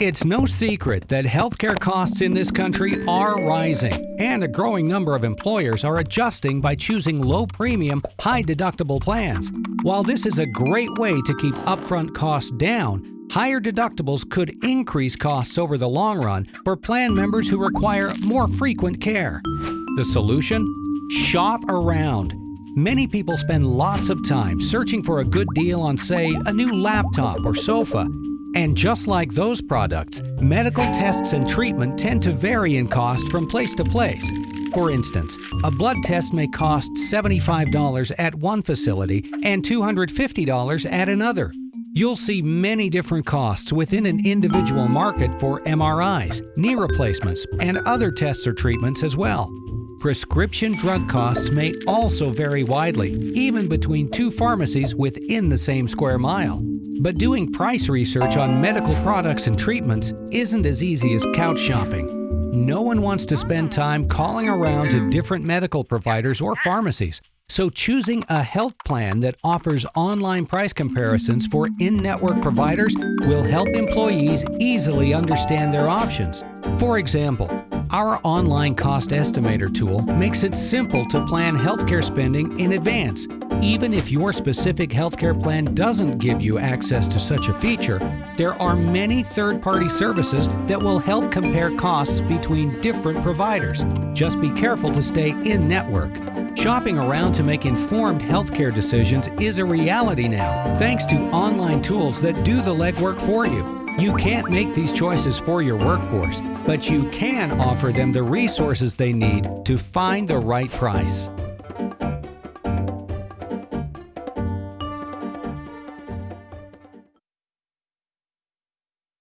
It's no secret that healthcare costs in this country are rising, and a growing number of employers are adjusting by choosing low premium, high deductible plans. While this is a great way to keep upfront costs down, higher deductibles could increase costs over the long run for plan members who require more frequent care. The solution? Shop around. Many people spend lots of time searching for a good deal on, say, a new laptop or sofa, and just like those products, medical tests and treatment tend to vary in cost from place to place. For instance, a blood test may cost $75 at one facility and $250 at another. You'll see many different costs within an individual market for MRIs, knee replacements, and other tests or treatments as well. Prescription drug costs may also vary widely, even between two pharmacies within the same square mile. But doing price research on medical products and treatments isn't as easy as couch shopping. No one wants to spend time calling around to different medical providers or pharmacies. So choosing a health plan that offers online price comparisons for in-network providers will help employees easily understand their options. For example, our online cost estimator tool makes it simple to plan healthcare spending in advance. Even if your specific healthcare plan doesn't give you access to such a feature, there are many third-party services that will help compare costs between different providers. Just be careful to stay in-network. Shopping around to make informed healthcare decisions is a reality now, thanks to online tools that do the legwork for you. You can't make these choices for your workforce, but you can offer them the resources they need to find the right price.